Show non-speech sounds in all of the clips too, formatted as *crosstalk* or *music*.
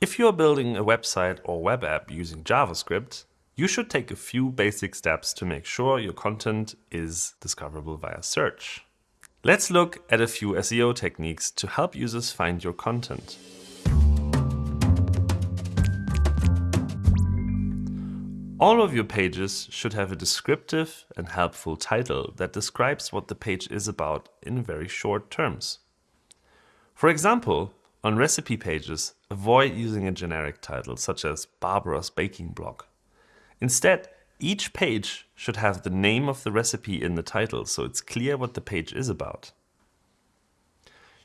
If you are building a website or web app using JavaScript, you should take a few basic steps to make sure your content is discoverable via search. Let's look at a few SEO techniques to help users find your content. All of your pages should have a descriptive and helpful title that describes what the page is about in very short terms. For example, on recipe pages, avoid using a generic title such as Barbara's Baking Blog. Instead, each page should have the name of the recipe in the title so it's clear what the page is about.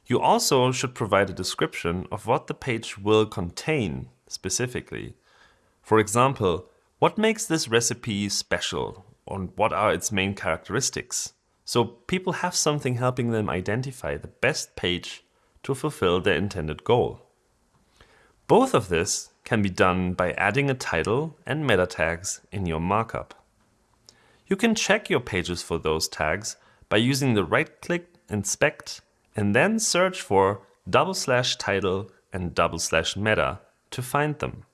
You also should provide a description of what the page will contain specifically. For example, what makes this recipe special and what are its main characteristics? So people have something helping them identify the best page to fulfill their intended goal. Both of this can be done by adding a title and meta tags in your markup. You can check your pages for those tags by using the right-click inspect and then search for double slash title and double slash meta to find them.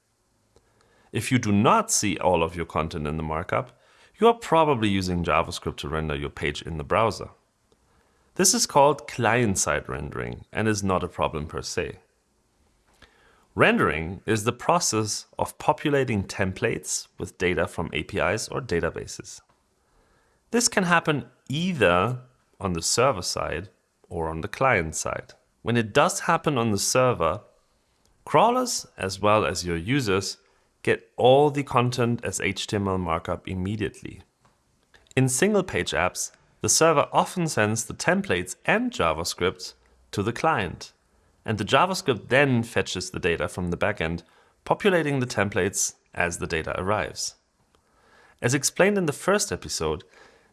If you do not see all of your content in the markup, you are probably using JavaScript to render your page in the browser. This is called client-side rendering and is not a problem per se. Rendering is the process of populating templates with data from APIs or databases. This can happen either on the server side or on the client side. When it does happen on the server, crawlers as well as your users get all the content as HTML markup immediately. In single-page apps, the server often sends the templates and JavaScript to the client, and the JavaScript then fetches the data from the backend, populating the templates as the data arrives. As explained in the first episode,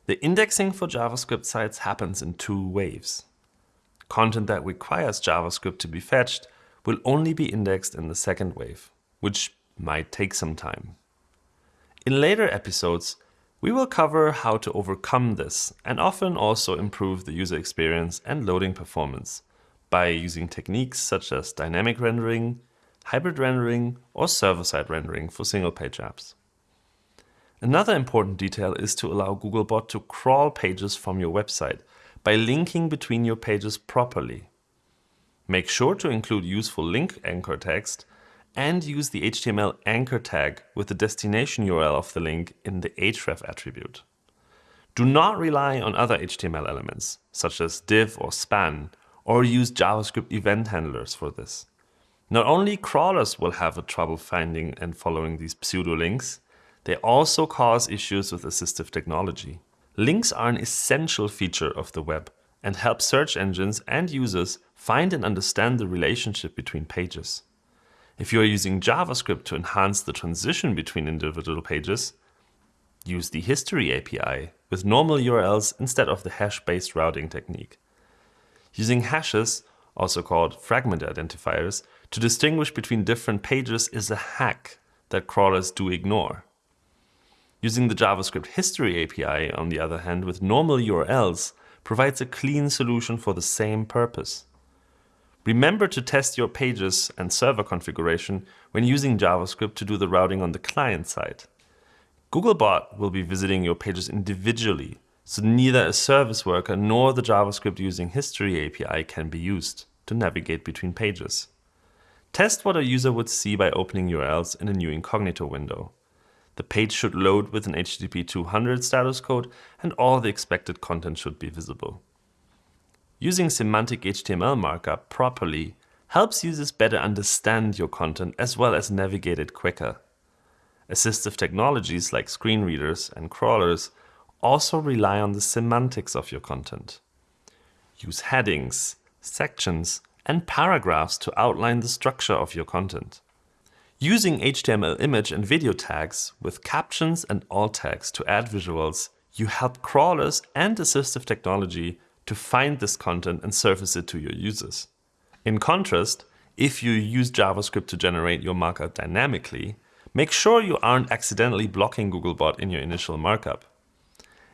the indexing for JavaScript sites happens in two waves. Content that requires JavaScript to be fetched will only be indexed in the second wave, which might take some time. In later episodes, we will cover how to overcome this and often also improve the user experience and loading performance by using techniques such as dynamic rendering, hybrid rendering, or server-side rendering for single-page apps. Another important detail is to allow Googlebot to crawl pages from your website by linking between your pages properly. Make sure to include useful link anchor text and use the HTML anchor tag with the destination URL of the link in the href attribute. Do not rely on other HTML elements, such as div or span, or use JavaScript event handlers for this. Not only crawlers will have a trouble finding and following these pseudo links, they also cause issues with assistive technology. Links are an essential feature of the web and help search engines and users find and understand the relationship between pages. If you are using JavaScript to enhance the transition between individual pages, use the History API with normal URLs instead of the hash-based routing technique. Using hashes, also called fragment identifiers, to distinguish between different pages is a hack that crawlers do ignore. Using the JavaScript History API, on the other hand, with normal URLs, provides a clean solution for the same purpose. Remember to test your pages and server configuration when using JavaScript to do the routing on the client side. Googlebot will be visiting your pages individually, so neither a service worker nor the JavaScript using History API can be used to navigate between pages. Test what a user would see by opening URLs in a new incognito window. The page should load with an HTTP 200 status code and all the expected content should be visible. Using semantic HTML markup properly helps users better understand your content as well as navigate it quicker. Assistive technologies like screen readers and crawlers also rely on the semantics of your content. Use headings, sections, and paragraphs to outline the structure of your content. Using HTML image and video tags with captions and alt tags to add visuals, you help crawlers and assistive technology to find this content and surface it to your users. In contrast, if you use JavaScript to generate your markup dynamically, make sure you aren't accidentally blocking Googlebot in your initial markup.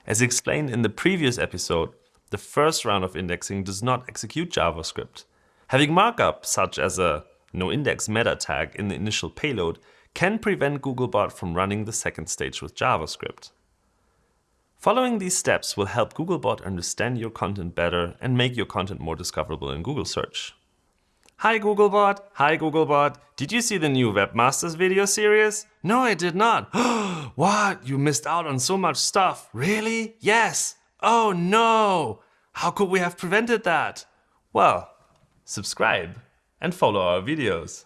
As explained in the previous episode, the first round of indexing does not execute JavaScript. Having markup such as a noindex meta tag in the initial payload can prevent Googlebot from running the second stage with JavaScript. Following these steps will help Googlebot understand your content better and make your content more discoverable in Google search. Hi Googlebot, hi Googlebot, did you see the new Webmasters video series? No, I did not. *gasps* what? You missed out on so much stuff. Really? Yes. Oh no. How could we have prevented that? Well, subscribe and follow our videos.